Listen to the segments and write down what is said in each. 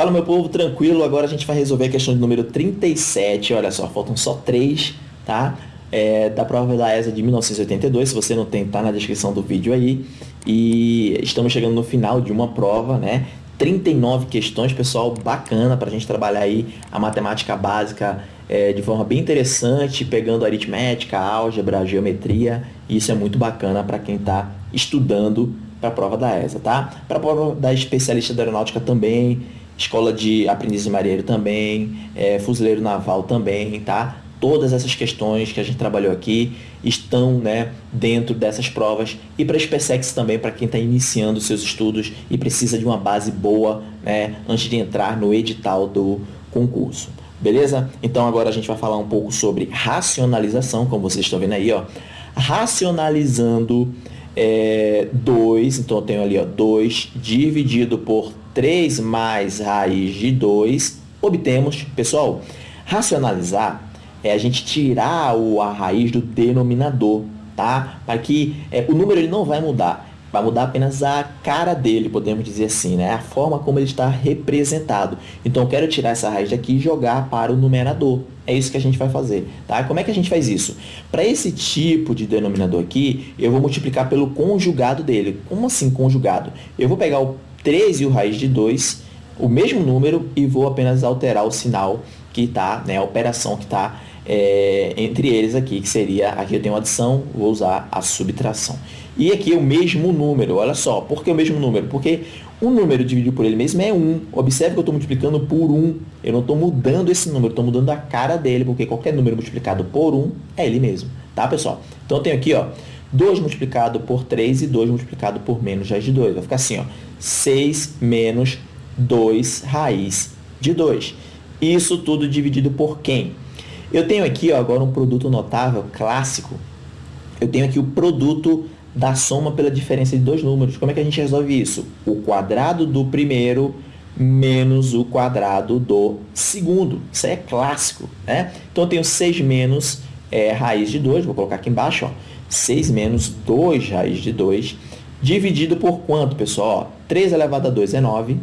Fala meu povo, tranquilo, agora a gente vai resolver a questão de número 37, olha só, faltam só três, tá? É, da prova da ESA de 1982, se você não tem, tá na descrição do vídeo aí. E estamos chegando no final de uma prova, né? 39 questões, pessoal, bacana para a gente trabalhar aí a matemática básica é, de forma bem interessante, pegando aritmética, álgebra, geometria. Isso é muito bacana para quem está estudando para a prova da ESA, tá? Para a prova da especialista da aeronáutica também, escola de aprendiz de marinheiro também, é, fuzileiro naval também, tá? Todas essas questões que a gente trabalhou aqui estão né, dentro dessas provas e para a SpaceX também, para quem está iniciando seus estudos e precisa de uma base boa né, antes de entrar no edital do concurso. Beleza? Então agora a gente vai falar um pouco sobre racionalização, como vocês estão vendo aí, ó. Racionalizando 2, é, então eu tenho ali ó, 2 dividido por 3 mais raiz de 2, obtemos, pessoal, racionalizar é a gente tirar o, a raiz do denominador, tá? Para que é, o número ele não vai mudar, vai mudar apenas a cara dele, podemos dizer assim, né? A forma como ele está representado. Então eu quero tirar essa raiz daqui e jogar para o numerador. É isso que a gente vai fazer, tá? Como é que a gente faz isso? Para esse tipo de denominador aqui, eu vou multiplicar pelo conjugado dele. Como assim conjugado? Eu vou pegar o 3 e o raiz de 2, o mesmo número, e vou apenas alterar o sinal que está, né, a operação que está é, entre eles aqui, que seria, aqui eu tenho adição, vou usar a subtração. E aqui é o mesmo número, olha só, por que o mesmo número? Porque o número dividido por ele mesmo é 1. Observe que eu estou multiplicando por 1. Eu não estou mudando esse número, estou mudando a cara dele, porque qualquer número multiplicado por 1 é ele mesmo. Tá, pessoal? Então eu tenho aqui, ó, 2 multiplicado por 3 e 2 multiplicado por menos raiz de 2. Vai ficar assim, ó, 6 menos 2 raiz de 2. Isso tudo dividido por quem? Eu tenho aqui ó, agora um produto notável, clássico. Eu tenho aqui o produto da soma pela diferença de dois números. Como é que a gente resolve isso? O quadrado do primeiro menos o quadrado do segundo. Isso é clássico. Né? Então, eu tenho 6 menos é, raiz de 2, vou colocar aqui embaixo. Ó. 6 menos 2 raiz de 2, dividido por quanto, pessoal? Ó, 3 elevado a 2 é 9,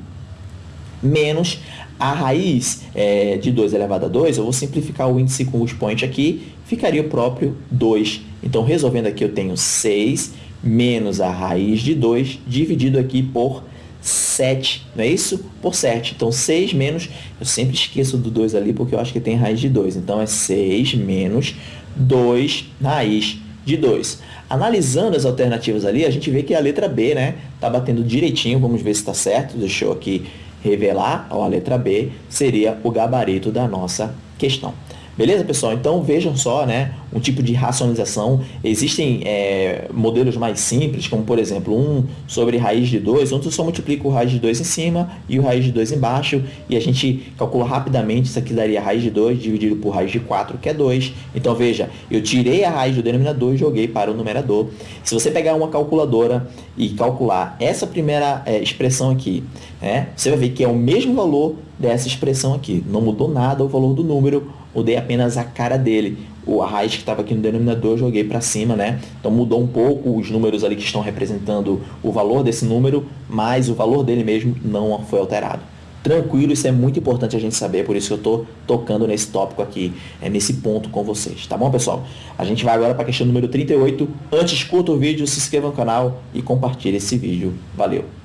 menos a raiz é, de 2 elevado a 2, eu vou simplificar o índice com o expoente aqui, ficaria o próprio 2. Então, resolvendo aqui, eu tenho 6 menos a raiz de 2, dividido aqui por 7, não é isso? Por 7. Então, 6 menos, eu sempre esqueço do 2 ali, porque eu acho que tem raiz de 2. Então, é 6 menos 2 raiz de 2. Analisando as alternativas ali, a gente vê que a letra B, né, tá batendo direitinho, vamos ver se está certo. Deixa eu aqui revelar, a letra B seria o gabarito da nossa questão. Beleza, pessoal? Então vejam só, né, um tipo de racionalização. Existem é, modelos mais simples, como por exemplo, um sobre raiz de 2, onde eu só multiplico o raiz de 2 em cima e o raiz de 2 embaixo, e a gente calcula rapidamente, isso aqui daria raiz de 2 dividido por raiz de 4, que é 2. Então veja, eu tirei a raiz do denominador e joguei para o numerador. Se você pegar uma calculadora e calcular essa primeira é, expressão aqui, né, você vai ver que é o mesmo valor dessa expressão aqui. Não mudou nada o valor do número, mudei apenas a cara dele. O, raiz que estava aqui no denominador eu joguei para cima, né? Então mudou um pouco os números ali que estão representando o valor desse número, mas o valor dele mesmo não foi alterado. Tranquilo, isso é muito importante a gente saber, por isso que eu estou tocando nesse tópico aqui, é nesse ponto com vocês, tá bom, pessoal? A gente vai agora para a questão número 38. Antes, curta o vídeo, se inscreva no canal e compartilhe esse vídeo. Valeu!